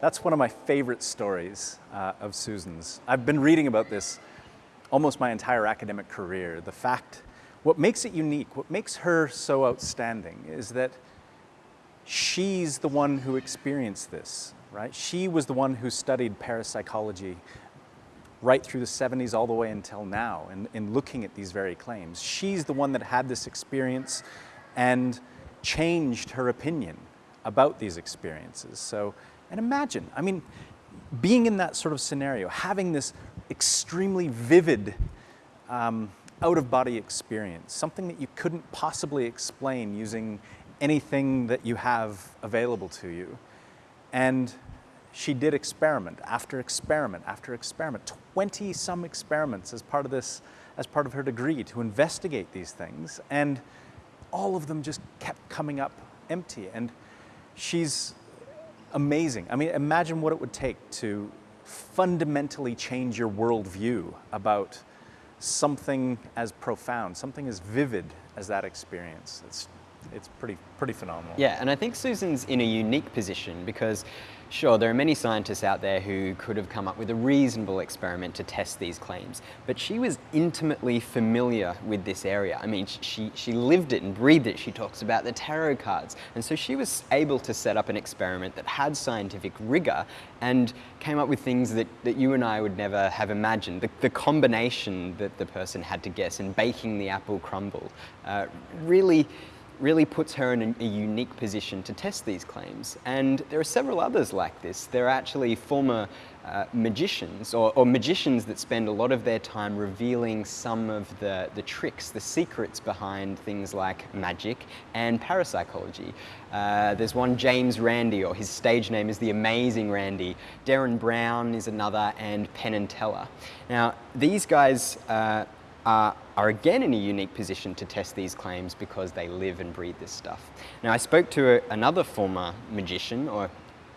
That's one of my favorite stories uh, of Susan's. I've been reading about this almost my entire academic career. The fact, what makes it unique, what makes her so outstanding is that she's the one who experienced this, right? She was the one who studied parapsychology right through the 70s all the way until now in, in looking at these very claims. She's the one that had this experience and changed her opinion about these experiences. So, and imagine, I mean, being in that sort of scenario, having this extremely vivid um, out-of-body experience, something that you couldn't possibly explain using anything that you have available to you. And she did experiment after experiment after experiment, 20 some experiments as part of this, as part of her degree to investigate these things. And all of them just kept coming up empty. And she's amazing. I mean, imagine what it would take to fundamentally change your worldview about something as profound, something as vivid as that experience. It's it's pretty, pretty phenomenal. Yeah, and I think Susan's in a unique position because Sure, there are many scientists out there who could have come up with a reasonable experiment to test these claims, but she was intimately familiar with this area. I mean, she, she lived it and breathed it. She talks about the tarot cards. And so she was able to set up an experiment that had scientific rigor and came up with things that, that you and I would never have imagined. The, the combination that the person had to guess in baking the apple crumble uh, really really puts her in a, unique position to test these claims. And there are several others like this. There are actually former uh, magicians or, or, magicians that spend a lot of their time revealing some of the, the tricks, the secrets behind things like magic and parapsychology. Uh, there's one James Randi, or his stage name is The Amazing Randi. Derren Brown is another, and Penn and Teller. Now, these guys uh, are, again in a unique position to test these claims because they live and breathe this stuff. Now I spoke to a, another former magician, or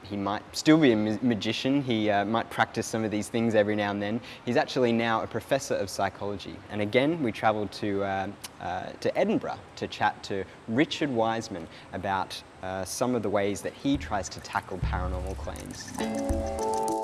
he might still be a magician, he uh, might practice some of these things every now and then. He's actually now a professor of psychology. And again, we travelled to, uh, uh, to Edinburgh to chat to Richard Wiseman about uh, some of the ways that he tries to tackle paranormal claims.